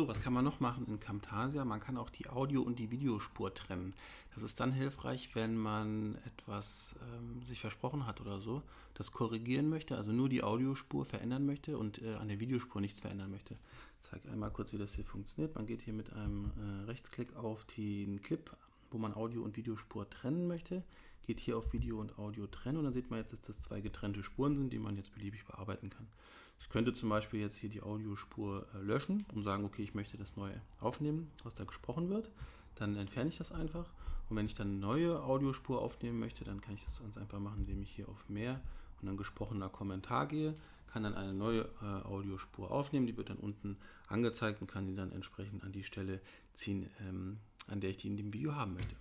So, was kann man noch machen in Camtasia? Man kann auch die Audio- und die Videospur trennen. Das ist dann hilfreich, wenn man etwas ähm, sich versprochen hat oder so, das korrigieren möchte, also nur die Audiospur verändern möchte und äh, an der Videospur nichts verändern möchte. Ich zeige einmal kurz, wie das hier funktioniert. Man geht hier mit einem äh, Rechtsklick auf den Clip, wo man Audio- und Videospur trennen möchte, geht hier auf Video und Audio trennen und dann sieht man jetzt, dass das zwei getrennte Spuren sind, die man jetzt beliebig bearbeiten kann. Ich könnte zum Beispiel jetzt hier die Audiospur äh, löschen und sagen, okay, ich möchte das neu aufnehmen, was da gesprochen wird. Dann entferne ich das einfach. Und wenn ich dann eine neue Audiospur aufnehmen möchte, dann kann ich das ganz einfach machen, indem ich hier auf Mehr und dann gesprochener Kommentar gehe, kann dann eine neue äh, Audiospur aufnehmen, die wird dann unten angezeigt und kann die dann entsprechend an die Stelle ziehen, ähm, an der ich die in dem Video haben möchte.